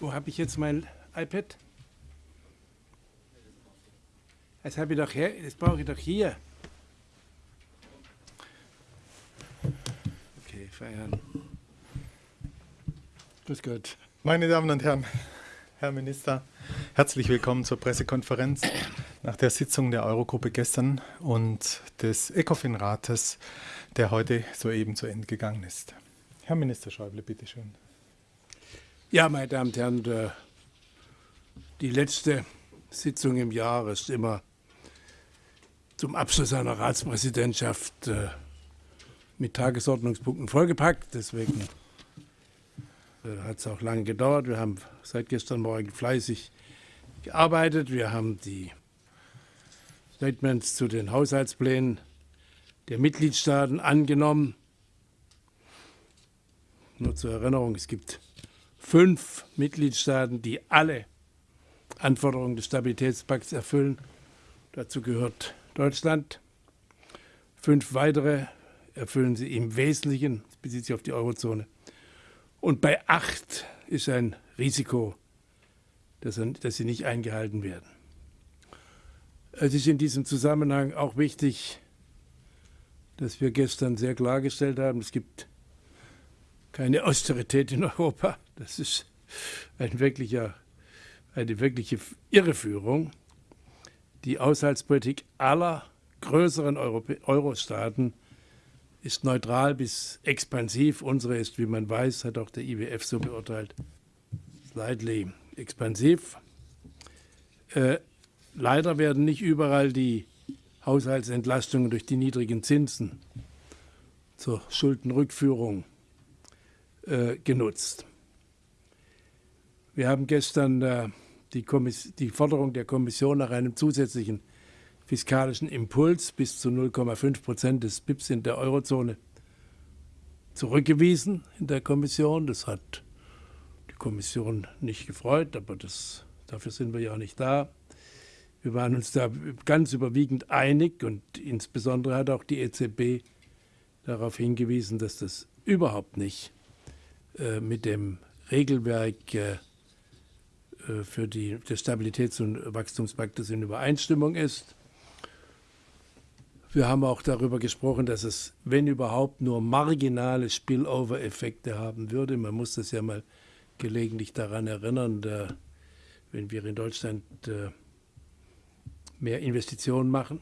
Wo habe ich jetzt mein iPad? Das habe ich doch her, das brauche ich doch hier. Okay, feiern. Grüß Gott. Meine Damen und Herren, Herr Minister, herzlich willkommen zur Pressekonferenz nach der Sitzung der Eurogruppe gestern und des ECOFIN-Rates, der heute soeben zu Ende gegangen ist. Herr Minister Schäuble, bitteschön. Ja, meine Damen und Herren, die letzte Sitzung im Jahr ist immer zum Abschluss einer Ratspräsidentschaft äh, mit Tagesordnungspunkten vollgepackt. Deswegen äh, hat es auch lange gedauert. Wir haben seit gestern Morgen fleißig gearbeitet. Wir haben die Statements zu den Haushaltsplänen der Mitgliedstaaten angenommen. Nur zur Erinnerung, es gibt fünf Mitgliedstaaten, die alle Anforderungen des Stabilitätspakts erfüllen. Dazu gehört Deutschland. Fünf weitere erfüllen sie im Wesentlichen, das bezieht sich auf die Eurozone. Und bei acht ist ein Risiko, dass, dass sie nicht eingehalten werden. Es ist in diesem Zusammenhang auch wichtig, dass wir gestern sehr klargestellt haben, es gibt keine Austerität in Europa. Das ist ein wirklicher, eine wirkliche Irreführung. Die Haushaltspolitik aller größeren Euro-Staaten ist neutral bis expansiv. Unsere ist, wie man weiß, hat auch der IWF so beurteilt, slightly expansiv. Äh, leider werden nicht überall die Haushaltsentlastungen durch die niedrigen Zinsen zur Schuldenrückführung äh, genutzt. Wir haben gestern äh, die, die, Forderung der Kommission nach einem zusätzlichen fiskalischen Impuls bis zu 0,5 Prozent des BIPs in der Eurozone zurückgewiesen in der Kommission. Das hat die Kommission nicht gefreut, aber das, dafür sind wir ja auch nicht da. Wir waren uns da ganz überwiegend einig und insbesondere hat auch die EZB darauf hingewiesen, dass das überhaupt nicht äh, mit dem Regelwerk äh, für die, des Stabilitäts- und Wachstumspaktes in Übereinstimmung ist. Wir haben auch darüber gesprochen, dass es, wenn überhaupt, nur marginale Spillover-Effekte haben würde. Man muss das ja mal gelegentlich daran erinnern, da, wenn wir in Deutschland äh, mehr Investitionen machen,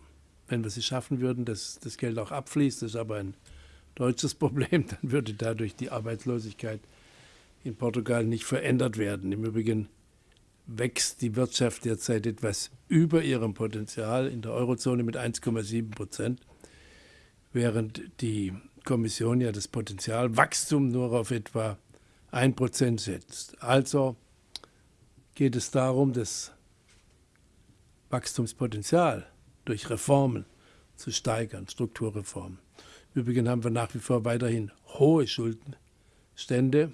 wenn wir sie schaffen würden, dass das Geld auch abfließt, das ist aber ein deutsches Problem, dann würde dadurch die Arbeitslosigkeit in Portugal nicht verändert werden. Im Übrigen wächst die Wirtschaft derzeit etwas über ihrem Potenzial in der Eurozone mit 1,7 Prozent, während die Kommission ja das Potenzialwachstum nur auf etwa 1 Prozent setzt. Also geht es darum, das Wachstumspotenzial durch Reformen zu steigern, Strukturreformen. Übrigens haben wir nach wie vor weiterhin hohe Schuldenstände.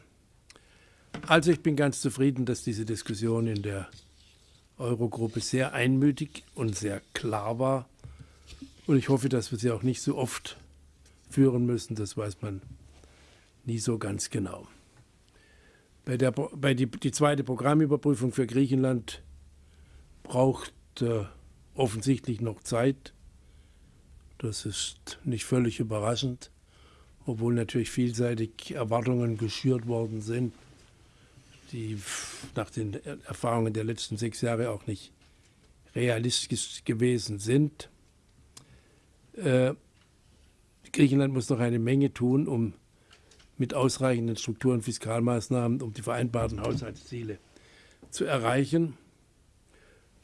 Also ich bin ganz zufrieden, dass diese Diskussion in der Eurogruppe sehr einmütig und sehr klar war. Und ich hoffe, dass wir sie auch nicht so oft führen müssen. Das weiß man nie so ganz genau. Bei, der, bei die, die zweite Programmüberprüfung für Griechenland braucht äh, offensichtlich noch Zeit. Das ist nicht völlig überraschend, obwohl natürlich vielseitig Erwartungen geschürt worden sind, die nach den Erfahrungen der letzten sechs Jahre auch nicht realistisch gewesen sind. Äh, Griechenland muss noch eine Menge tun, um mit ausreichenden Struktur- und Fiskalmaßnahmen, um die vereinbarten Haushaltsziele zu erreichen.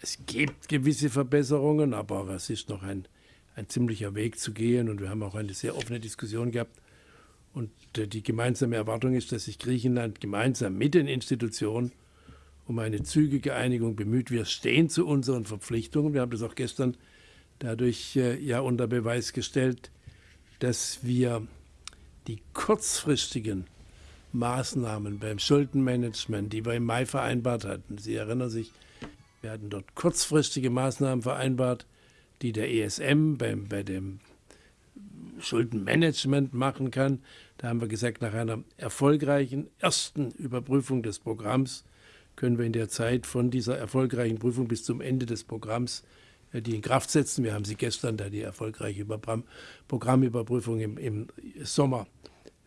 Es gibt gewisse Verbesserungen, aber es ist noch ein ein ziemlicher Weg zu gehen. Und wir haben auch eine sehr offene Diskussion gehabt. Und äh, die gemeinsame Erwartung ist, dass sich Griechenland gemeinsam mit den Institutionen um eine zügige Einigung bemüht. Wir stehen zu unseren Verpflichtungen. Wir haben das auch gestern dadurch äh, ja unter Beweis gestellt, dass wir die kurzfristigen Maßnahmen beim Schuldenmanagement, die wir im Mai vereinbart hatten, Sie erinnern sich, wir hatten dort kurzfristige Maßnahmen vereinbart, die der ESM beim, bei dem Schuldenmanagement machen kann. Da haben wir gesagt, nach einer erfolgreichen ersten Überprüfung des Programms können wir in der Zeit von dieser erfolgreichen Prüfung bis zum Ende des Programms äh, die in Kraft setzen. Wir haben sie gestern, da die erfolgreiche Programmüberprüfung im, im Sommer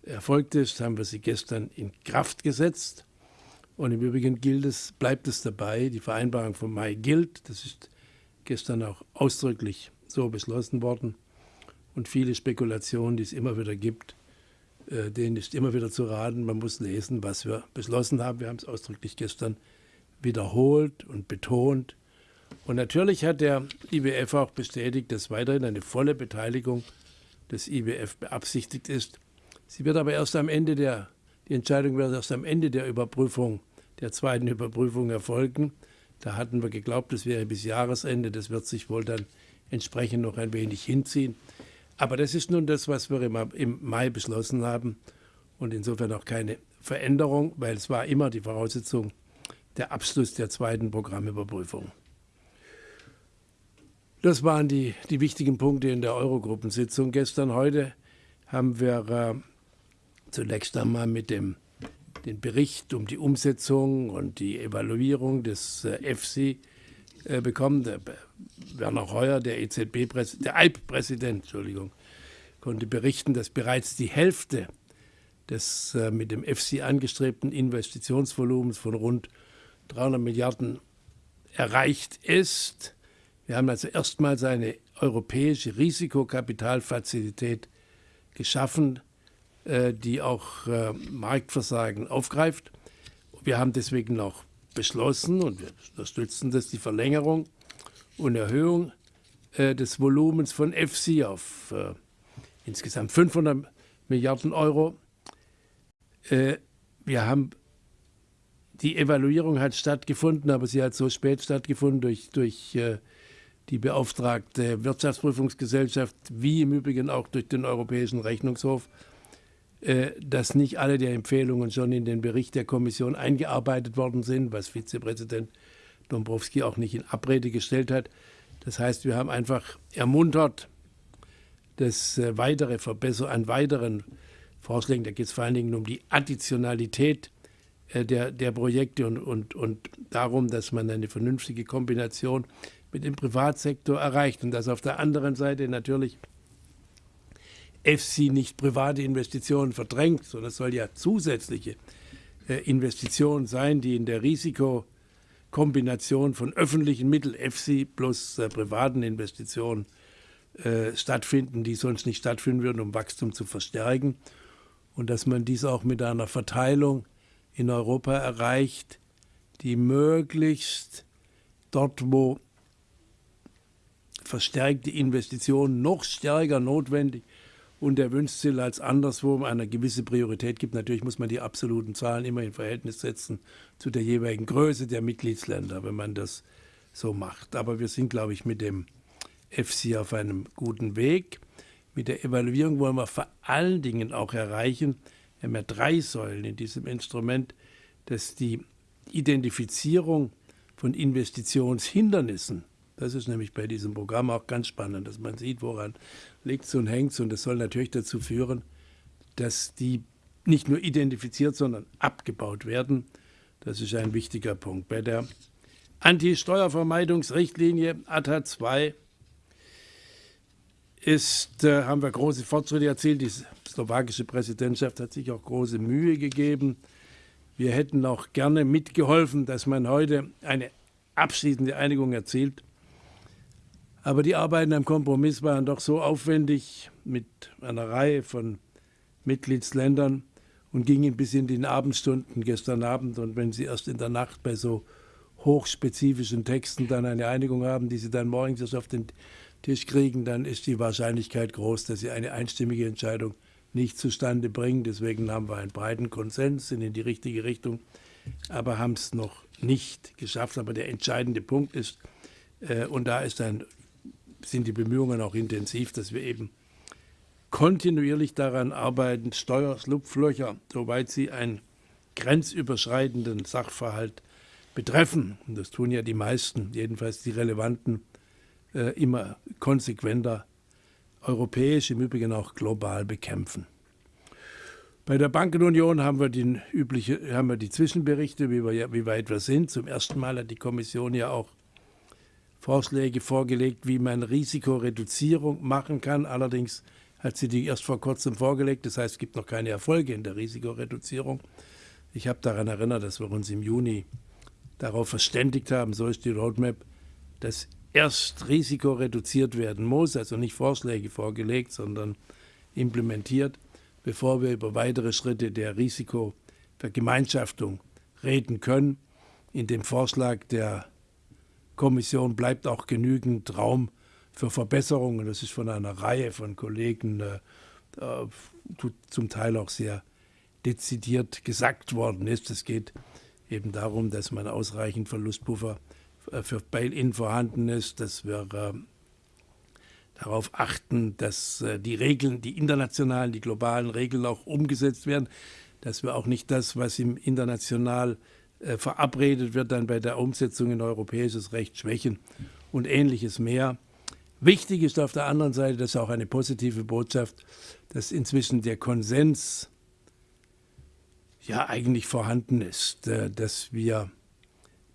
erfolgt ist, haben wir sie gestern in Kraft gesetzt. Und im Übrigen gilt es, bleibt es dabei, die Vereinbarung vom Mai gilt. Das ist gestern auch ausdrücklich so beschlossen worden. Und viele Spekulationen, die es immer wieder gibt, äh, denen ist immer wieder zu raten. Man muss lesen, was wir beschlossen haben. Wir haben es ausdrücklich gestern wiederholt und betont. Und natürlich hat der IWF auch bestätigt, dass weiterhin eine volle Beteiligung des IWF beabsichtigt ist. Sie wird aber erst am Ende der, die Entscheidung wird erst am Ende der Überprüfung, der zweiten Überprüfung erfolgen. Da hatten wir geglaubt, das wäre bis Jahresende. Das wird sich wohl dann entsprechend noch ein wenig hinziehen. Aber das ist nun das, was wir im Mai beschlossen haben und insofern auch keine Veränderung, weil es war immer die Voraussetzung der Abschluss der zweiten Programmüberprüfung. Das waren die, die wichtigen Punkte in der Eurogruppensitzung gestern. Heute haben wir äh, zunächst einmal mit dem den Bericht um die Umsetzung und die Evaluierung des EFSI äh, bekommen. Der Werner Heuer, der EZB, der EIB-Präsident, Entschuldigung, konnte berichten, dass bereits die Hälfte des äh, mit dem EFSI angestrebten Investitionsvolumens von rund 300 Milliarden erreicht ist. Wir haben also erstmals eine europäische Risikokapitalfazilität geschaffen, äh, die auch äh, Marktversagen aufgreift. Wir haben deswegen auch beschlossen und wir unterstützen das, die Verlängerung und Erhöhung äh, des Volumens von EFSI auf insgesamt 500 Milliarden Euro. wir haben die Evaluierung hat stattgefunden, aber sie hat so spät stattgefunden durch, durch die beauftragte Wirtschaftsprüfungsgesellschaft, wie im Übrigen auch durch den Europäischen Rechnungshof, äh, dass nicht alle der Empfehlungen schon in den Bericht der Kommission eingearbeitet worden sind, was Vizepräsident Dombrowski auch nicht in Abrede gestellt hat. Das heißt, wir haben einfach ermuntert, dass äh, weitere Verbesserungen an weiteren Vorschlägen, da geht es vor allen Dingen um die Additionalität äh, der, der Projekte und, und, und darum, dass man eine vernünftige Kombination mit dem Privatsektor erreicht und dass auf der anderen Seite natürlich EFSI nicht private Investitionen verdrängt, sondern es soll ja zusätzliche äh, Investitionen sein, die in der Risikokombination von öffentlichen Mitteln, EFSI plus äh, privaten Investitionen äh, stattfinden, die sonst nicht stattfinden würden, um Wachstum zu verstärken. Und dass man dies auch mit einer Verteilung in Europa erreicht, die möglichst dort, wo verstärkte Investitionen noch stärker notwendig und erwünscht sind als anderswo eine gewisse Priorität gibt. Natürlich muss man die absoluten Zahlen immer in Verhältnis setzen zu der jeweiligen Größe der Mitgliedsländer, wenn man das so macht. Aber wir sind, glaube ich, mit dem FC auf einem guten Weg. Mit der Evaluierung wollen wir vor allen Dingen auch erreichen, wir haben ja drei Säulen in diesem Instrument, dass die Identifizierung von Investitionshindernissen das ist nämlich bei diesem Programm auch ganz spannend, dass man sieht, woran liegt es und hängt es. Und das soll natürlich dazu führen, dass die nicht nur identifiziert, sondern abgebaut werden. Das ist ein wichtiger Punkt. Bei der Anti-Steuervermeidungsrichtlinie ATA 2 ist, äh, haben wir große Fortschritte erzielt. Die slowakische Präsidentschaft hat sich auch große Mühe gegeben. Wir hätten auch gerne mitgeholfen, dass man heute eine abschließende Einigung erzielt. Aber die Arbeiten am Kompromiss waren doch so aufwendig mit einer Reihe von Mitgliedsländern und gingen bis in die Abendstunden gestern Abend. Und wenn Sie erst in der Nacht bei so hochspezifischen Texten dann eine Einigung haben, die Sie dann morgens erst auf den Tisch kriegen, dann ist die Wahrscheinlichkeit groß, dass Sie eine einstimmige Entscheidung nicht zustande bringen. Deswegen haben wir einen breiten Konsens, sind in die richtige Richtung, aber haben es noch nicht geschafft. Aber der entscheidende Punkt ist, äh, und da ist ein sind die Bemühungen auch intensiv, dass wir eben kontinuierlich daran arbeiten, Steuerschlupflöcher, soweit sie einen grenzüberschreitenden Sachverhalt betreffen, und das tun ja die meisten, jedenfalls die relevanten, äh, immer konsequenter europäisch, im Übrigen auch global bekämpfen. Bei der Bankenunion haben wir, die, übliche, haben wir die Zwischenberichte, wie, wir, wie weit wir sind. Zum ersten Mal hat die Kommission ja auch Vorschläge vorgelegt, wie man Risikoreduzierung machen kann. Allerdings hat sie die erst vor kurzem vorgelegt. Das heißt, es gibt noch keine Erfolge in der Risikoreduzierung. Ich habe daran erinnert, dass wir uns im Juni darauf verständigt haben, so ist die Roadmap, dass erst Risiko reduziert werden muss, also nicht Vorschläge vorgelegt, sondern implementiert bevor wir über weitere Schritte der Risikovergemeinschaftung reden können. In dem Vorschlag der Kommission bleibt auch genügend Raum für Verbesserungen. Das ist von einer Reihe von Kollegen äh, äh zum Teil auch sehr dezidiert gesagt worden ist. Es geht eben darum, dass man ausreichend Verlustpuffer äh, für Bail-in vorhanden ist, dass wir äh, darauf achten, dass äh, die Regeln, die internationalen, die globalen Regeln auch umgesetzt werden, dass wir auch nicht das, was im international verabredet wird, dann bei der Umsetzung in europäisches Recht schwächen und ähnliches mehr. Wichtig ist auf der anderen Seite, das ist auch eine positive Botschaft, dass inzwischen der Konsens ja eigentlich vorhanden ist, äh, dass wir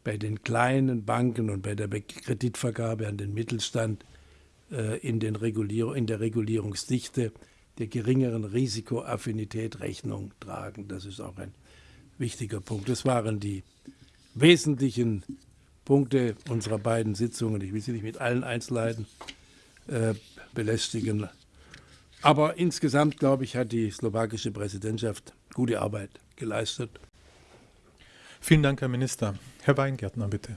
bei den kleinen Banken und bei der Kreditvergabe an den Mittelstand äh, in, den Regulier in der Regulierungsdichte der geringeren Risikoaffinität Rechnung tragen. Das ist auch ein wichtiger Punkt. Das waren die wesentlichen Punkte unserer beiden Sitzungen. Ich will sie nicht mit allen Einzelheiten äh, belästigen. Aber insgesamt, glaube ich, hat die slowakische Präsidentschaft gute Arbeit geleistet. Vielen Dank, Herr Minister. Herr Weingärtner, bitte.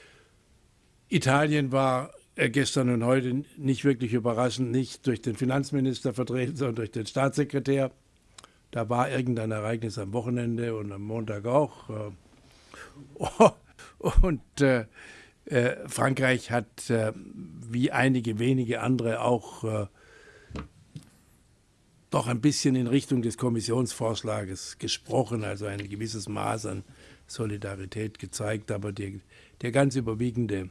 Italien war äh, gestern und heute nicht wirklich überraschend, nicht durch den Finanzminister vertreten, sondern durch den Staatssekretär. Da war irgendein Ereignis am Wochenende und am Montag auch. Oh, Und äh, äh, Frankreich hat, äh, wie einige wenige andere, auch äh, doch ein bisschen in Richtung des Kommissionsvorschlages gesprochen, also ein gewisses Maß an Solidarität gezeigt. Aber die, der ganz überwiegende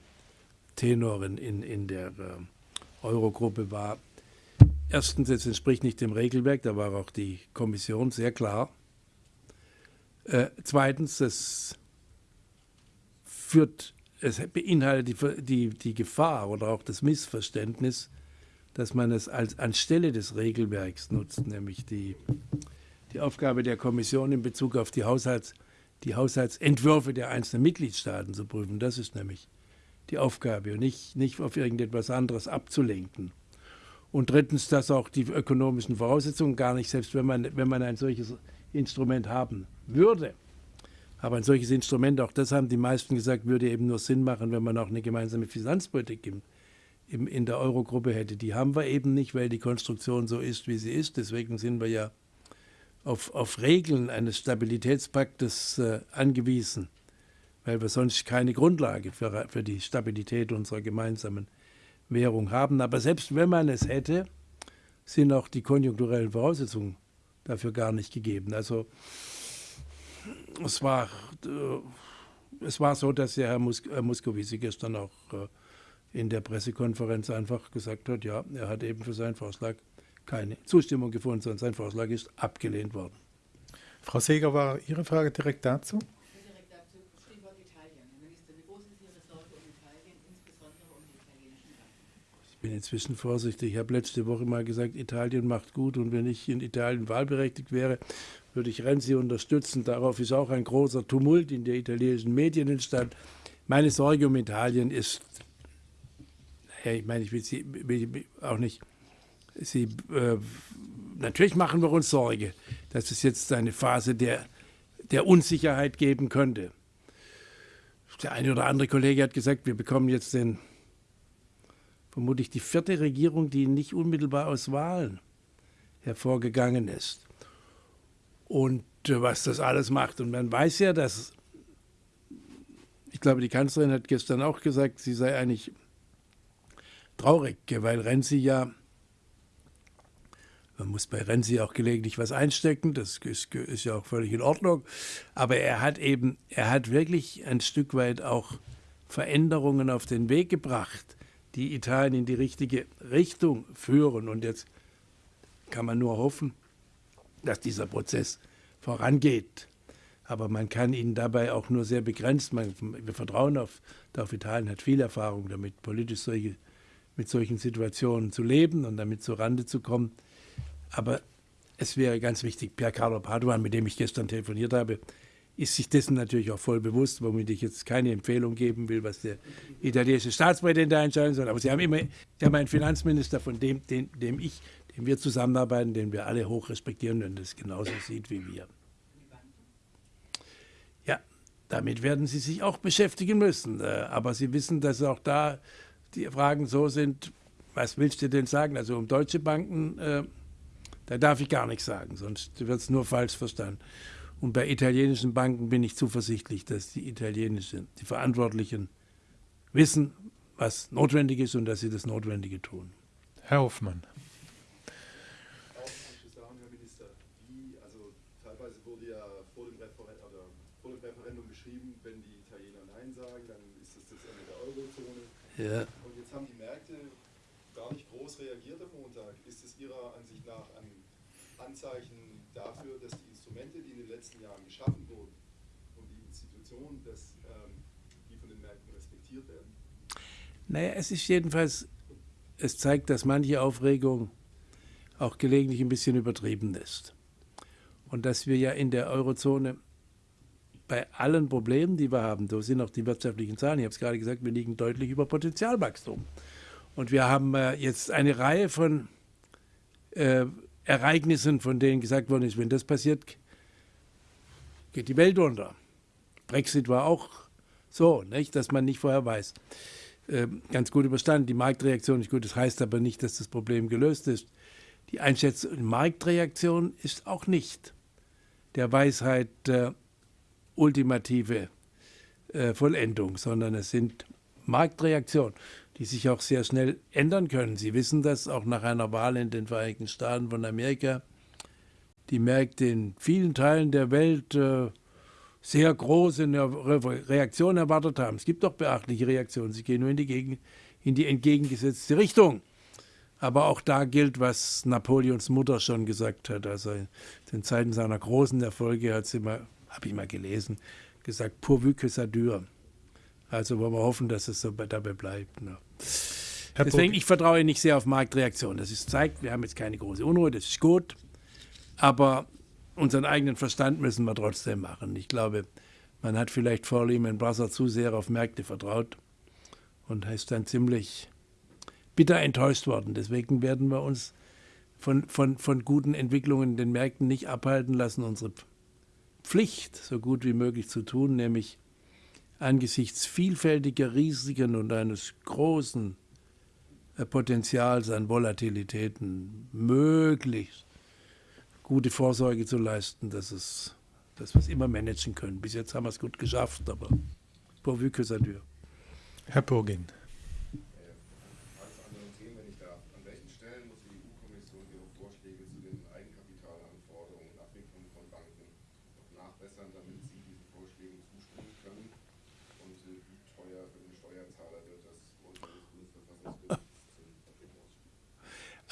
Tenor in, in, in der äh, Eurogruppe war, erstens, es entspricht nicht dem Regelwerk, da war auch die Kommission sehr klar. Äh, zweitens, es führt, es beinhaltet die, die, die Gefahr oder auch das Missverständnis, dass man es als anstelle des Regelwerks nutzt, nämlich die, die Aufgabe der Kommission in Bezug auf die, Haushalts, die Haushaltsentwürfe der einzelnen Mitgliedstaaten zu prüfen. Das ist nämlich die Aufgabe und nicht, nicht auf irgendetwas anderes abzulenken. Und drittens, dass auch die ökonomischen Voraussetzungen gar nicht, selbst wenn man, wenn man ein solches Instrument haben würde, aber ein solches Instrument, auch das haben die meisten gesagt, würde eben nur Sinn machen, wenn man auch eine gemeinsame Finanzpolitik im, im, in der Eurogruppe hätte. Die haben wir eben nicht, weil die Konstruktion so ist, wie sie ist. Deswegen sind wir ja auf, auf Regeln eines Stabilitätspaktes äh, angewiesen, weil wir sonst keine Grundlage für, für die Stabilität unserer gemeinsamen Währung haben. Aber selbst wenn man es hätte, sind auch die konjunkturellen Voraussetzungen dafür gar nicht gegeben. Also es war, äh, es war so, dass der Herr, Mus Herr Muscovici gestern auch äh, in der Pressekonferenz einfach gesagt hat, ja, er hat eben für seinen Vorschlag keine Zustimmung gefunden, sondern sein Vorschlag ist abgelehnt worden. Frau Seger, war Ihre Frage direkt dazu? Bin inzwischen vorsichtig. Ich habe letzte Woche mal gesagt, Italien macht gut und wenn ich in Italien wahlberechtigt wäre, würde ich Renzi unterstützen. Darauf ist auch ein großer Tumult in der italienischen Medien entstanden. Meine Sorge um Italien ist, naja, ich meine, ich will, sie, will auch nicht Sie, äh, natürlich machen wir uns Sorge, dass es jetzt eine Phase der, der Unsicherheit geben könnte. Der eine oder andere Kollege hat gesagt, wir bekommen jetzt den, vermutlich die vierte Regierung, die nicht unmittelbar aus Wahlen hervorgegangen ist. Und äh, was das alles macht. Und man weiß ja, dass, ich glaube, die Kanzlerin hat gestern auch gesagt, sie sei eigentlich traurig, weil Renzi ja, man muss bei Renzi auch gelegentlich was einstecken, das ist, ist, ja auch völlig in Ordnung, aber er hat eben, er hat wirklich ein Stück weit auch Veränderungen auf den Weg gebracht, die Italien in die richtige Richtung führen. Und jetzt kann man nur hoffen, dass dieser Prozess vorangeht. Aber man kann ihn dabei auch nur sehr begrenzt. Man, wir vertrauen auf, auf Italien, hat viel Erfahrung damit, politisch solche, mit solchen Situationen zu leben und damit zur Rande zu kommen. Aber es wäre ganz wichtig, Pier Carlo Paduan, mit dem ich gestern telefoniert habe, ist sich dessen natürlich auch voll bewusst, womit ich jetzt keine Empfehlung geben will, was der italienische Staatspräsident da entscheiden soll. Aber Sie haben immer Sie haben einen Finanzminister, von dem, dem, dem ich dem wir zusammenarbeiten, den wir alle hoch respektieren und das genauso sieht wie wir. Ja, damit werden Sie sich auch beschäftigen müssen. Äh, aber Sie wissen, dass auch da die Fragen so sind, was willst du denn sagen? Also um deutsche Banken, äh, da darf ich gar nichts sagen, sonst wird es nur falsch verstanden. Und bei italienischen Banken bin ich zuversichtlich, dass die italienischen, die Verantwortlichen wissen, was notwendig ist und dass sie das Notwendige tun. Herr Hoffmann. Ja. Und jetzt haben die Märkte gar nicht groß reagiert am Montag. Ist es Ihrer Ansicht nach ein Anzeichen dafür, dass die Instrumente, die in den letzten Jahren geschaffen wurden und die Institutionen, dass ähm, die von den Märkten respektiert werden? Naja, es ist jedenfalls, es zeigt, dass manche Aufregung auch gelegentlich ein bisschen übertrieben ist. Und dass wir ja in der Eurozone bei allen Problemen, die wir haben, da sind auch die wirtschaftlichen Zahlen, ich habe es gerade gesagt, wir liegen deutlich über Potenzialwachstum. Und wir haben äh, jetzt eine Reihe von äh, Ereignissen, von denen gesagt worden ist, wenn das passiert, geht die Welt unter. Brexit war auch so, nicht, dass man nicht vorher weiß. Äh, ganz gut überstanden. Die Marktreaktion ist gut, das heißt aber nicht, dass das Problem gelöst ist. Die Einschätzung, die Marktreaktion ist auch nicht der Weisheit äh, ultimative äh, Vollendung, sondern es sind Marktreaktionen, die sich auch sehr schnell ändern können. Sie wissen das auch nach einer Wahl in den Vereinigten Staaten von Amerika. Die Märkte in vielen Teilen der Welt äh, sehr große Reaktionen erwartet haben. Es gibt doch beachtliche Reaktionen. Sie gehen nur in die, Gegen in die entgegengesetzte Richtung. Aber auch da gilt, was Napoleons Mutter schon gesagt hat. Also in den Zeiten seiner großen Erfolge hat sie immer habe ich mal gelesen, gesagt, pourvu que ça dure. Also wollen wir hoffen, dass es so dabei bleibt. Ne? Deswegen, ich vertraue nicht sehr auf Marktreaktionen. Das ist, zeigt, wir haben jetzt keine große Unruhe, das ist gut. Aber unseren eigenen Verstand müssen wir trotzdem machen. Ich glaube, man hat vielleicht vor Lehman Brothers zu sehr auf Märkte vertraut und ist dann ziemlich bitter enttäuscht worden. Deswegen werden wir uns von, von, von guten Entwicklungen in den Märkten nicht abhalten lassen, unsere Pflicht so gut wie möglich zu tun, nämlich angesichts vielfältiger Risiken und eines großen äh, Potenzials an Volatilitäten möglichst gute Vorsorge zu leisten, dass, es, dass wir es immer managen können. Bis jetzt haben wir es gut geschafft, aber pourvu que ça dure. Herr Burgin.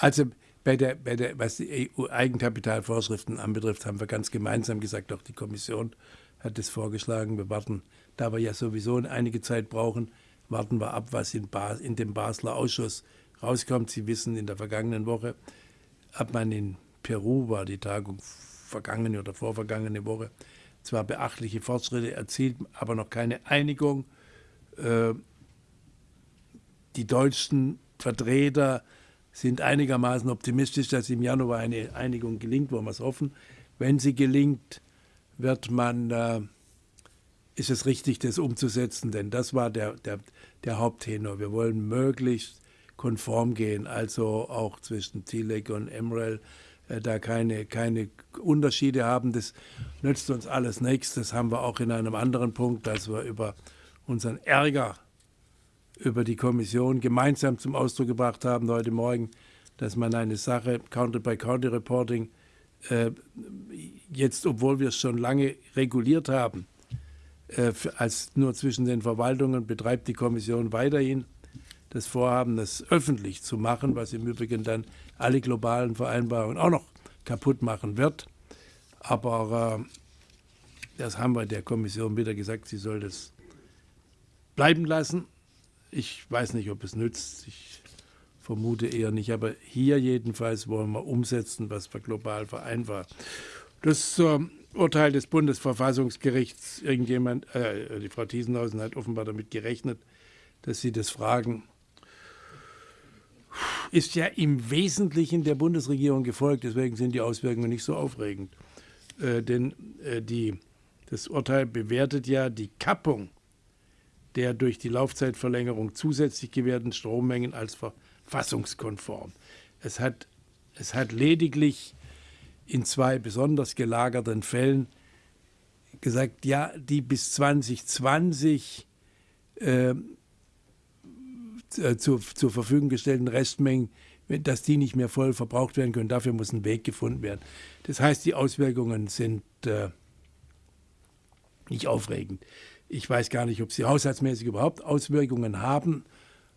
Also bei der, bei der, was die EU-Eigenkapitalvorschriften anbetrifft, haben wir ganz gemeinsam gesagt, auch die Kommission hat es vorgeschlagen. Wir warten, da wir ja sowieso einige Zeit brauchen, warten wir ab, was in, Bas, in dem Basler Ausschuss rauskommt. Sie wissen, in der vergangenen Woche hat man in Peru, war die Tagung vergangene oder vorvergangene Woche, zwar beachtliche Fortschritte erzielt, aber noch keine Einigung. Äh, die deutschen Vertreter sind einigermaßen optimistisch, dass im Januar eine Einigung gelingt, wollen wir es hoffen. Wenn sie gelingt, wird man, äh, ist es richtig, das umzusetzen, denn das war der, der, der Haupttenor. Wir wollen möglichst konform gehen, also auch zwischen TILEC und MREL, äh, da keine, keine Unterschiede haben. Das nützt uns alles nichts. Das haben wir auch in einem anderen Punkt, dass wir über unseren Ärger über die Kommission gemeinsam zum Ausdruck gebracht haben heute Morgen, dass man eine Sache Counter-by-Counter-Reporting äh, jetzt, obwohl wir es schon lange reguliert haben, äh, als nur zwischen den Verwaltungen betreibt die Kommission weiterhin das Vorhaben, das öffentlich zu machen, was im Übrigen dann alle globalen Vereinbarungen auch noch kaputt machen wird. Aber äh, das haben wir der Kommission wieder gesagt, sie soll das bleiben lassen. Ich weiß nicht, ob es nützt. Ich vermute eher nicht. Aber hier jedenfalls wollen wir umsetzen, was wir global vereinbart. Das äh, Urteil des Bundesverfassungsgerichts, irgendjemand, äh, die Frau Thiesenhausen hat offenbar damit gerechnet, dass Sie das fragen, ist ja im Wesentlichen der Bundesregierung gefolgt. Deswegen sind die Auswirkungen nicht so aufregend. Äh, denn äh, die, das Urteil bewertet ja die Kappung der durch die Laufzeitverlängerung zusätzlich gewährten Strommengen als verfassungskonform. Es hat, es hat lediglich in zwei besonders gelagerten Fällen gesagt, ja, die bis 2020 äh, äh, zur, zur Verfügung gestellten Restmengen, dass die nicht mehr voll verbraucht werden können. Dafür muss ein Weg gefunden werden. Das heißt, die Auswirkungen sind äh, nicht aufregend. Ich weiß gar nicht, ob sie haushaltsmäßig überhaupt Auswirkungen haben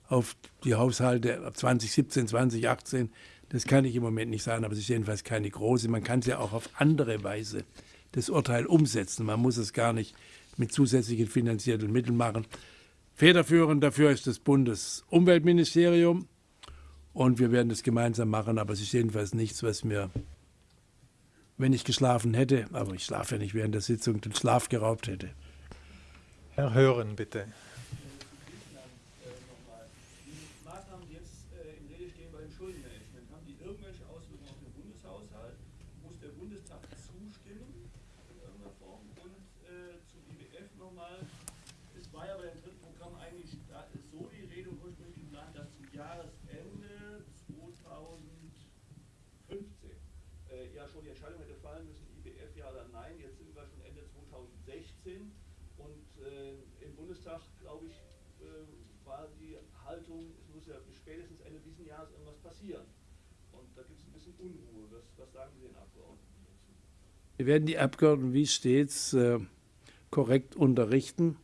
auf die Haushalte ab 2017, 2018. Das kann ich im Moment nicht sagen, aber es ist jedenfalls keine große. Man kann es ja auch auf andere Weise das Urteil umsetzen. Man muss es gar nicht mit zusätzlichen finanziellen Mitteln machen. Federführend dafür ist das Bundesumweltministerium und wir werden das gemeinsam machen, aber es ist jedenfalls nichts, was mir, wenn ich geschlafen hätte, aber ich schlafe ja nicht während der Sitzung, den Schlaf geraubt hätte. Herr Hören, bitte. Wir werden die Abgeordneten wie stets äh, korrekt unterrichten.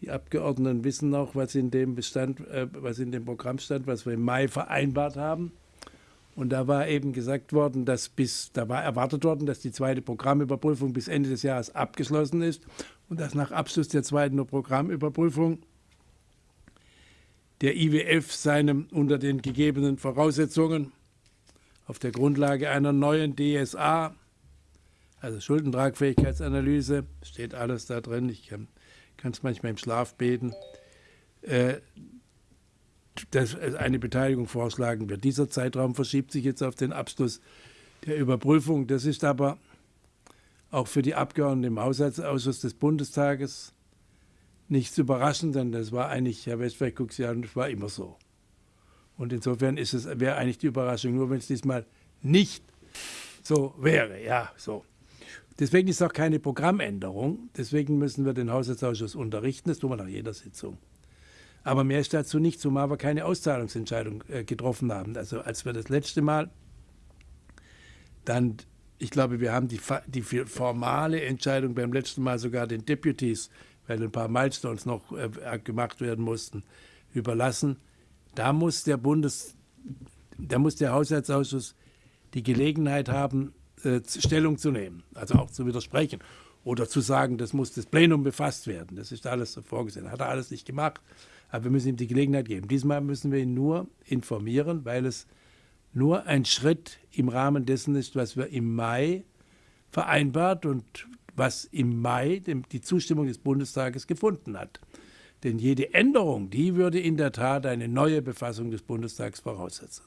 Die Abgeordneten wissen auch, was in dem Bestand, äh, was in dem Programm stand, was wir im Mai vereinbart haben. Und da war eben gesagt worden, dass bis, da war erwartet worden, dass die zweite Programmüberprüfung bis Ende des Jahres abgeschlossen ist und dass nach Abschluss der zweiten Programmüberprüfung der IWF seinem unter den gegebenen Voraussetzungen auf der Grundlage einer neuen DSA also Schuldentragfähigkeitsanalyse, steht alles da drin. Ich kann es manchmal im Schlaf beten. Äh, dass eine Beteiligung vorschlagen wird. Dieser Zeitraum verschiebt sich jetzt auf den Abschluss der Überprüfung. Das ist aber auch für die Abgeordneten im Haushaltsausschuss des Bundestages nichts überraschend, denn das war eigentlich, Herr Westphal, guckt an, das war immer so. Und insofern ist es, wäre eigentlich die Überraschung, nur wenn es diesmal nicht so wäre. Ja, so. Deswegen ist auch keine Programmänderung. Deswegen müssen wir den Haushaltsausschuss unterrichten. Das tun wir nach jeder Sitzung. Aber mehr ist dazu nicht, zumal wir keine Auszahlungsentscheidung äh, getroffen haben. Also als wir das letzte Mal dann, ich glaube, wir haben die, die formale Entscheidung beim letzten Mal sogar den Deputies, weil ein paar Milestones noch äh, gemacht werden mussten, überlassen. Da muss der Bundes, da muss der Haushaltsausschuss die Gelegenheit haben, äh, Stellung zu nehmen, also auch zu widersprechen oder zu sagen, das muss das Plenum befasst werden. Das ist alles so vorgesehen. Hat er alles nicht gemacht, aber wir müssen ihm die Gelegenheit geben. Diesmal müssen wir ihn nur informieren, weil es nur ein Schritt im Rahmen dessen ist, was wir im Mai vereinbart und was im Mai die Zustimmung des Bundestages gefunden hat. Denn jede Änderung, die würde in der Tat eine neue Befassung des Bundestags voraussetzen.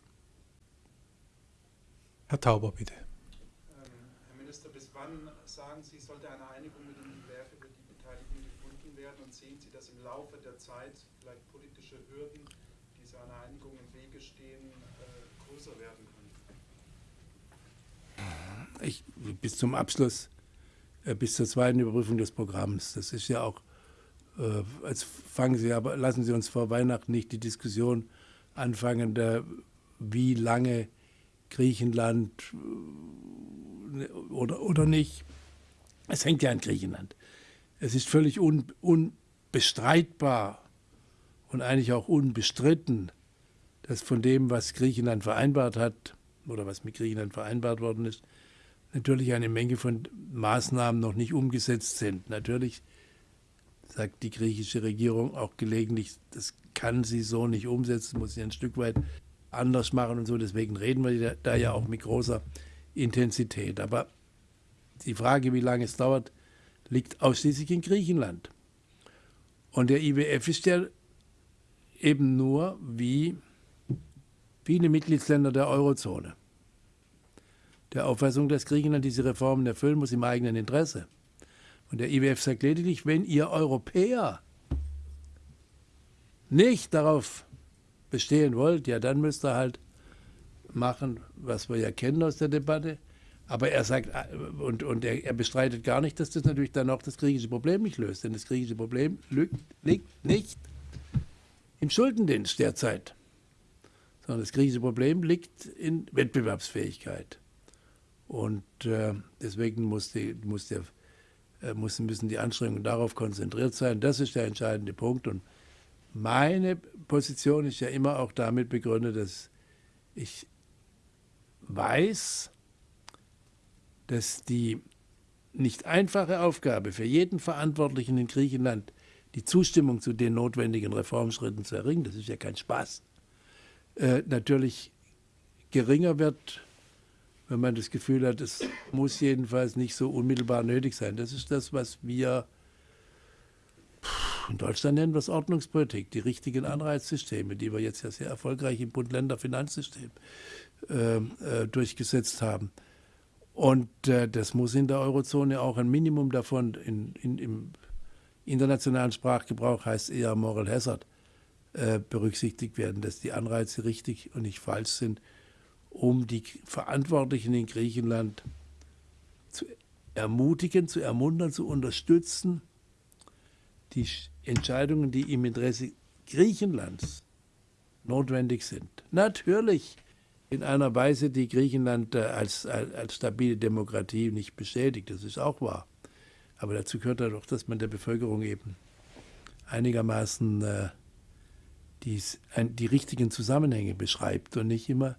Herr Tauber, bitte. Ähm, Herr Minister, bis wann sagen Sie, sollte eine Einigung mit dem IWF über die Beteiligung gefunden werden und sehen Sie, dass im Laufe der Zeit vielleicht politische Hürden, die so einer Einigung im Wege stehen, äh, größer werden können? Ich, bis zum Abschluss, bis zur zweiten Überprüfung des Programms. Das ist ja auch, äh, als fangen Sie aber, lassen Sie uns vor Weihnachten nicht die Diskussion anfangen, der, wie lange Griechenland äh, oder, oder nicht. Es hängt ja an Griechenland. Es ist völlig un, unbestreitbar und eigentlich auch unbestritten, dass von dem, was Griechenland vereinbart hat oder was mit Griechenland vereinbart worden ist, natürlich eine Menge von Maßnahmen noch nicht umgesetzt sind. Natürlich sagt die griechische Regierung auch gelegentlich, das kann sie so nicht umsetzen, muss sie ein Stück weit anders machen und so. Deswegen reden wir da ja auch mit großer Intensität. Aber die Frage, wie lange es dauert, liegt ausschließlich in Griechenland. Und der IWF ist ja eben nur wie viele Mitgliedsländer der Eurozone. Der Auffassung, dass Griechenland diese Reformen erfüllen muss im eigenen Interesse. Und der IWF sagt lediglich, wenn ihr Europäer nicht darauf bestehen wollt, ja, dann müsst ihr halt machen, was wir ja kennen aus der Debatte. Aber er sagt, und, und er, er, bestreitet gar nicht, dass das natürlich dann auch das griechische Problem nicht löst. Denn das griechische Problem liegt nicht im Schuldendienst derzeit, sondern das griechische Problem liegt in Wettbewerbsfähigkeit. Und äh, deswegen muss die, muss der, äh, müssen die Anstrengungen darauf konzentriert sein. Das ist der entscheidende Punkt. Und meine Position ist ja immer auch damit begründet, dass ich weiß, dass die nicht einfache Aufgabe für jeden Verantwortlichen in Griechenland, die Zustimmung zu den notwendigen Reformschritten zu erringen, das ist ja kein Spaß, äh, natürlich geringer wird, wenn man das Gefühl hat, es muss jedenfalls nicht so unmittelbar nötig sein. Das ist das, was wir in Deutschland nennen es Ordnungspolitik, die richtigen Anreizsysteme, die wir jetzt ja sehr erfolgreich im Bund-Länder-Finanzsystem äh, äh, durchgesetzt haben. Und äh, das muss in der Eurozone auch ein Minimum davon in, in, im internationalen Sprachgebrauch heißt eher Moral Hazard äh, berücksichtigt werden, dass die Anreize richtig und nicht falsch sind, um die Verantwortlichen in Griechenland zu ermutigen, zu ermuntern, zu unterstützen, die Entscheidungen, die im Interesse Griechenlands notwendig sind. Natürlich in einer Weise, die Griechenland äh, als, als, als stabile Demokratie nicht bestätigt. Das ist auch wahr. Aber dazu gehört ja doch, dass man der Bevölkerung eben einigermaßen äh, ein, die richtigen Zusammenhänge beschreibt und nicht immer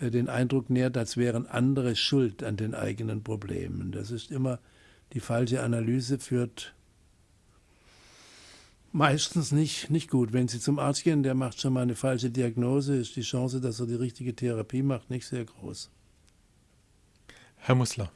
den Eindruck nährt, als wären andere schuld an den eigenen Problemen. Das ist immer die falsche Analyse, führt Meistens nicht, nicht gut. Wenn Sie zum Arzt gehen, der macht schon mal eine falsche Diagnose, ist die Chance, dass er die richtige Therapie macht, nicht sehr groß. Herr Mussler.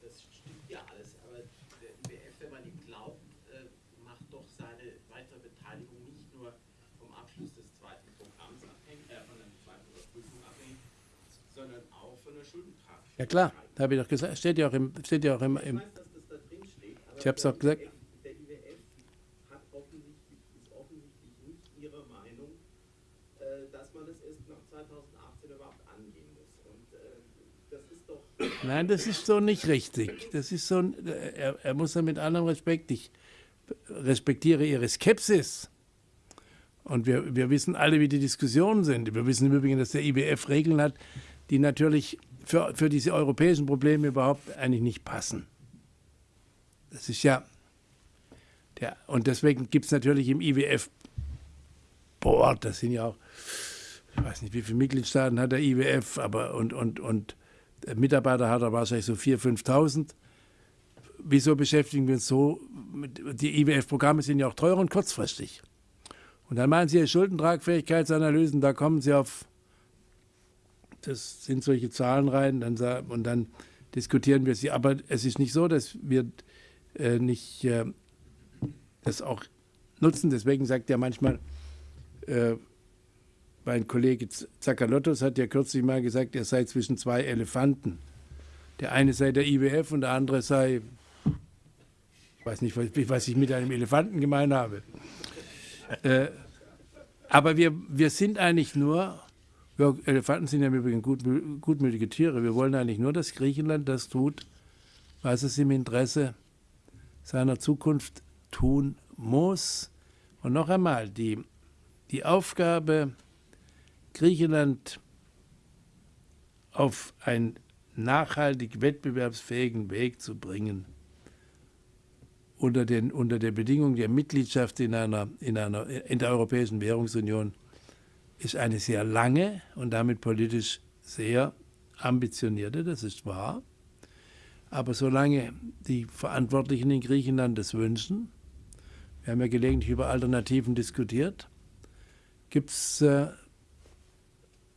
Das stimmt ja alles, aber der IWF, wenn man ihm glaubt, äh, macht doch seine weitere Beteiligung nicht nur vom Abschluss des zweiten Programms abhängig, äh, von der zweiten Überprüfung abhängig, sondern auch von der Schuldentragfähigkeit. Ja klar, habe ich doch gesagt, steht ja auch im, steht ja auch im, im ich habe es auch gesagt. Der IWF hat offensichtlich, ist offensichtlich nicht Ihrer Meinung, äh, dass man es erst nach 2018 überhaupt angehen muss. Und äh, das ist doch. Nein, das ist so nicht richtig. Das ist so, er, er muss ja mit allem Respekt, ich respektiere Ihre Skepsis. Und wir, wir wissen alle, wie die Diskussionen sind. Wir wissen im Übrigen, dass der IWF Regeln hat, die natürlich für, für diese europäischen Probleme überhaupt eigentlich nicht passen. Das ist ja, der, und deswegen gibt es natürlich im IWF Board, das sind ja auch, ich weiß nicht, wie viele Mitgliedstaaten hat der IWF, aber und, und, und Mitarbeiter hat er wahrscheinlich so 4.000, 5.000. Wieso beschäftigen wir uns so? Mit, die IWF-Programme sind ja auch teuer und kurzfristig. Und dann machen Sie Schuldentragfähigkeitsanalysen, da kommen Sie auf, das sind solche Zahlen rein, dann, und dann diskutieren wir sie. Aber es ist nicht so, dass wir äh, nicht äh, das auch nutzen. Deswegen sagt er manchmal, äh, mein Kollege Zakalottos hat ja kürzlich mal gesagt, er sei zwischen zwei Elefanten. Der eine sei der IWF und der andere sei, ich weiß nicht, was ich mit einem Elefanten gemeint habe. Äh, aber wir, wir sind eigentlich nur, ja, Elefanten sind ja im Übrigen gut, gutmütige Tiere, wir wollen eigentlich nur, dass Griechenland das tut, was es im Interesse seiner Zukunft tun muss. Und noch einmal, die, die Aufgabe, Griechenland auf einen nachhaltig wettbewerbsfähigen Weg zu bringen, unter, den, unter der Bedingung der Mitgliedschaft in, einer, in, einer, in der Europäischen Währungsunion, ist eine sehr lange und damit politisch sehr ambitionierte, das ist wahr. Aber solange die Verantwortlichen in Griechenland das wünschen, wir haben ja gelegentlich über Alternativen diskutiert, gibt es äh,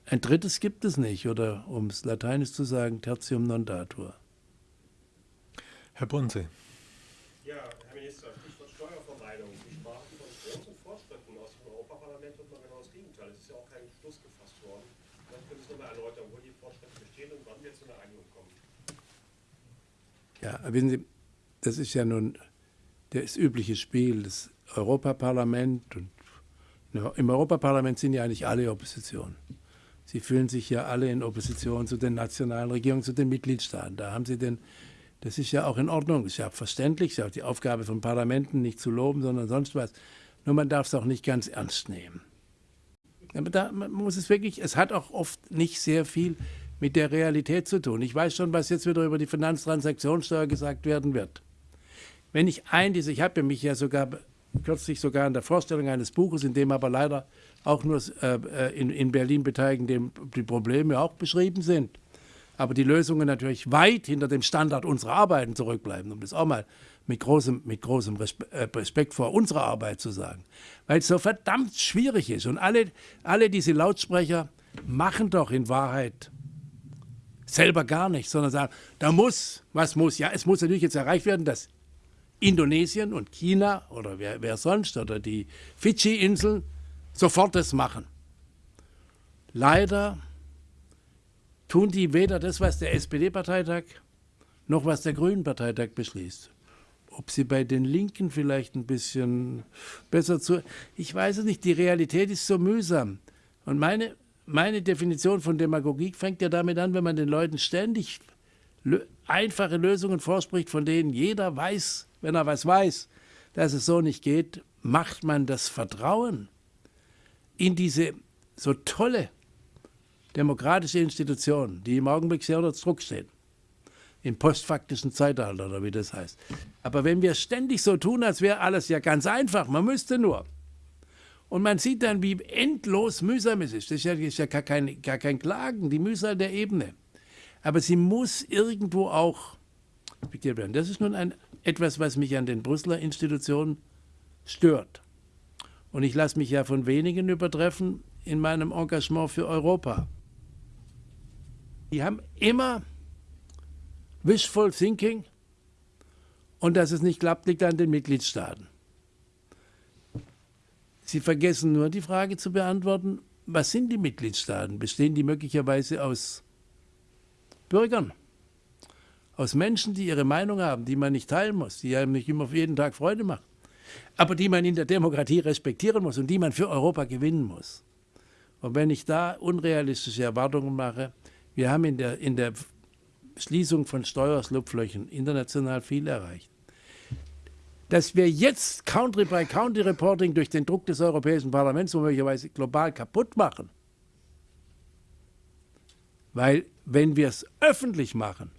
ein drittes gibt es nicht, oder um es lateinisch zu sagen, tertium non datur. Herr Bunse. Ja, Herr Minister, Stichwort Steuervermeidung. Sie sprachen von großen Fortschritten aus dem Europaparlament und mal genau das Gegenteil. Es ist ja auch kein Schluss gefasst worden. Vielleicht können Sie es nochmal erläutern, wo die Fortschritte bestehen und wann wir zu einer Einigung kommen. Ja, wissen Sie, das ist ja nun das übliche Spiel des Europaparlaments und im Europaparlament sind ja eigentlich alle Opposition. Sie fühlen sich ja alle in Opposition zu den nationalen Regierungen, zu den Mitgliedstaaten. Da haben Sie den, das ist ja auch in Ordnung, ist ja verständlich, ist ja auch die Aufgabe von Parlamenten, nicht zu loben, sondern sonst was. Nur man darf es auch nicht ganz ernst nehmen. Aber da man muss es wirklich, es hat auch oft nicht sehr viel mit der Realität zu tun. Ich weiß schon, was jetzt wieder über die Finanztransaktionssteuer gesagt werden wird. Wenn ich ein, diese, ich habe mich ja sogar kürzlich sogar in der Vorstellung eines Buches, in dem aber leider auch nur äh, äh, in, in Berlin beteiligen, dem die Probleme auch beschrieben sind. Aber die Lösungen natürlich weit hinter dem Standard unserer Arbeiten zurückbleiben, um das auch mal mit großem, mit großem äh, Respekt vor unserer Arbeit zu sagen. Weil es so verdammt schwierig ist. Und alle, alle diese Lautsprecher machen doch in Wahrheit selber gar nichts, sondern sagen, da muss, was muss. Ja, es muss natürlich jetzt erreicht werden, dass Indonesien und China oder wer, wer sonst oder die Fidschi-Inseln sofort das machen. Leider tun die weder das, was der SPD-Parteitag noch was der Grünen-Parteitag beschließt. Ob sie bei den Linken vielleicht ein bisschen besser zu. Ich weiß es nicht, die Realität ist so mühsam. Und meine, meine Definition von Demagogie fängt ja damit an, wenn man den Leuten ständig einfache Lösungen vorspricht, von denen jeder weiß, wenn er was weiß, dass es so nicht geht, macht man das Vertrauen in diese so tolle demokratische Institution, die im Augenblick sehr unter Druck steht, im postfaktischen Zeitalter oder wie das heißt. Aber wenn wir ständig so tun, als wäre alles ja ganz einfach, man müsste nur. Und man sieht dann, wie endlos mühsam es ist. Das ist ja, ist ja gar, kein, gar kein Klagen, die Mühsal der Ebene. Aber sie muss irgendwo auch respektiert werden. Das ist nun ein, etwas, was mich an den Brüsseler Institutionen stört. Und ich lasse mich ja von wenigen übertreffen in meinem Engagement für Europa. Die haben immer wishful thinking und dass es nicht klappt, liegt an den Mitgliedstaaten. Sie vergessen nur die Frage zu beantworten, was sind die Mitgliedstaaten? Bestehen die möglicherweise aus Bürgern? Aus Menschen, die ihre Meinung haben, die man nicht teilen muss, die einem nicht immer jeden Tag Freude macht aber die man in der Demokratie respektieren muss und die man für Europa gewinnen muss. Und wenn ich da unrealistische Erwartungen mache, wir haben in der, in der Schließung von Steuerslupflöchern international viel erreicht. Dass wir jetzt Country-by-Country-Reporting durch den Druck des Europäischen Parlaments möglicherweise global kaputt machen. Weil wenn wir es öffentlich machen,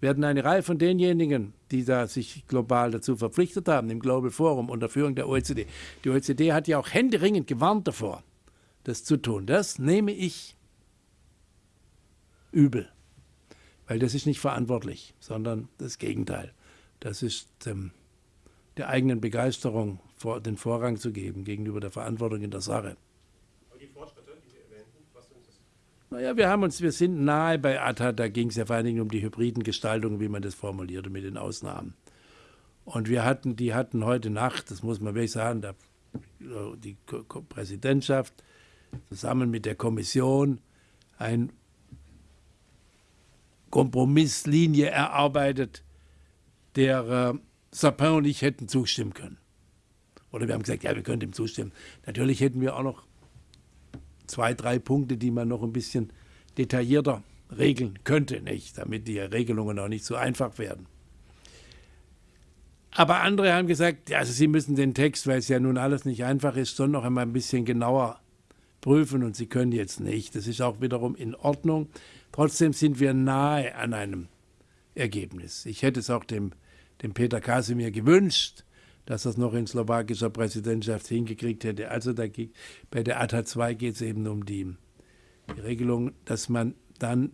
werden eine Reihe von denjenigen, die da sich global dazu verpflichtet haben, im Global Forum unter Führung der OECD. Die OECD hat ja auch händeringend gewarnt davor, das zu tun. Das nehme ich übel, weil das ist nicht verantwortlich, sondern das Gegenteil. Das ist ähm, der eigenen Begeisterung vor, den Vorrang zu geben gegenüber der Verantwortung in der Sache. Naja, wir haben uns, wir sind nahe bei ATA, da ging es ja vor allen Dingen um die hybriden Gestaltungen, wie man das formulierte, mit den Ausnahmen. Und wir hatten, die hatten heute Nacht, das muss man wirklich sagen, da, die Präsidentschaft zusammen mit der Kommission eine Kompromisslinie erarbeitet, der äh, Sapin und ich hätten zustimmen können. Oder wir haben gesagt, ja, wir können dem zustimmen. Natürlich hätten wir auch noch zwei, drei Punkte, die man noch ein bisschen detaillierter regeln könnte, nicht, damit die Regelungen auch nicht so einfach werden. Aber andere haben gesagt, also sie müssen den Text, weil es ja nun alles nicht einfach ist, schon noch einmal ein bisschen genauer prüfen und sie können jetzt nicht. Das ist auch wiederum in Ordnung. Trotzdem sind wir nahe an einem Ergebnis. Ich hätte es auch dem, dem Peter Kasimir gewünscht, dass er es noch in slowakischer Präsidentschaft hingekriegt hätte. Also da, bei der ATA 2 geht es eben um die, die Regelung, dass man dann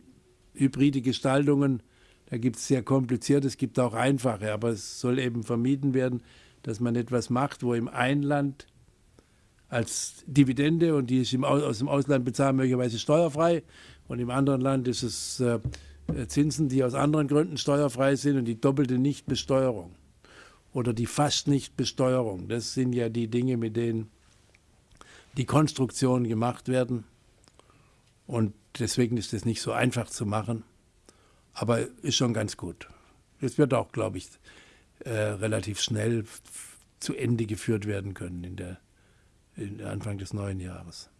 hybride Gestaltungen da gibt es sehr kompliziert, es gibt auch einfache, aber es soll eben vermieden werden, dass man etwas macht, wo im Einland als Dividende und die ist aus dem Ausland bezahlt möglicherweise steuerfrei und im anderen Land ist es äh, Zinsen, die aus anderen Gründen steuerfrei sind und die doppelte Nichtbesteuerung oder die fast Nichtbesteuerung. Das sind ja die Dinge, mit denen die Konstruktionen gemacht werden und deswegen ist es nicht so einfach zu machen. Aber ist schon ganz gut. Es wird auch, glaube ich, äh, relativ schnell zu Ende geführt werden können in der, in Anfang des neuen Jahres.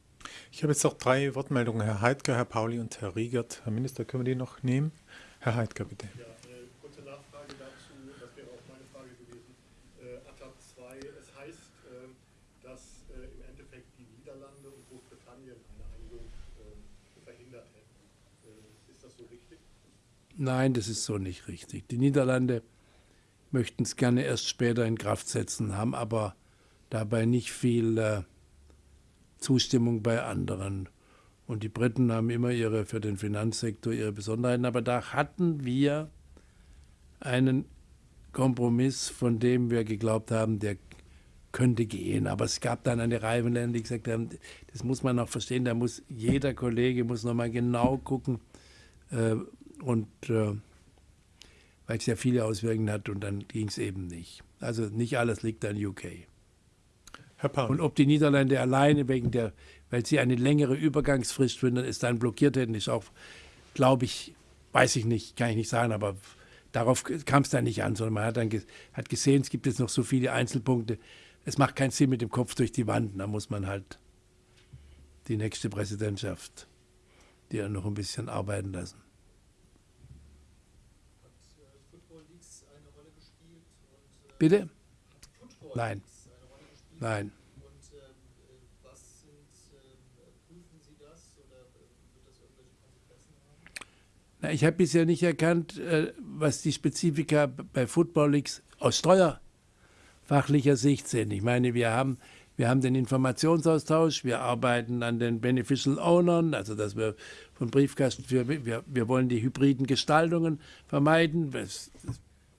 Ich habe jetzt noch drei Wortmeldungen, Herr Heidger, Herr Pauli und Herr Riegert. Herr Minister, können wir die noch nehmen? Herr Heidger, bitte. Ja, äh, kurze Nachfrage dazu, das wäre auch meine Frage gewesen. Äh, ATAP 2, es heißt, äh, dass äh, im Endeffekt die Niederlande und Großbritannien eine Einigung äh, verhindert hätten. Äh, ist das so richtig? Nein, das ist so nicht richtig. Die Niederlande möchten es gerne erst später in Kraft setzen, haben aber dabei nicht viel äh, Zustimmung bei anderen. Und die Briten haben immer ihre für den Finanzsektor ihre Besonderheiten. Aber da hatten wir einen Kompromiss, von dem wir geglaubt haben, der könnte gehen. Aber es gab dann eine Reihe von Ländern, die gesagt haben, das muss man auch verstehen, da muss jeder Kollege muss nochmal genau gucken, äh, und äh, weil es ja viele Auswirkungen hat und dann ging es eben nicht. Also nicht alles liegt an UK. Herr Paul. Und ob die Niederlande alleine wegen der, weil sie eine längere Übergangsfrist finden, es dann blockiert hätten, ist auch, glaube ich, weiß ich nicht, kann ich nicht sagen, aber darauf kam es dann nicht an, sondern man hat dann ge hat gesehen, es gibt jetzt noch so viele Einzelpunkte. Es macht keinen Sinn mit dem Kopf durch die Wand. Da muss man halt die nächste Präsidentschaft, die noch ein bisschen arbeiten lassen. Bitte? Nein. Nein. Na, ich habe bisher nicht erkannt, äh, was die Spezifika bei Football Leagues aus steuerfachlicher Sicht sind. Ich meine, wir haben, wir haben den Informationsaustausch, wir arbeiten an den Beneficial Ownern, also dass wir von Briefkasten für, wir, wir wollen die hybriden Gestaltungen vermeiden. Das,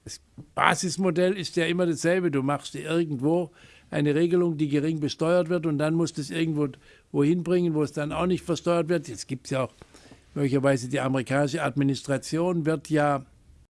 das Basismodell ist ja immer dasselbe. Du machst irgendwo eine Regelung, die gering besteuert wird und dann musst du es irgendwo wohin bringen, wo es dann auch nicht versteuert wird. Jetzt gibt es ja auch möglicherweise die amerikanische Administration wird ja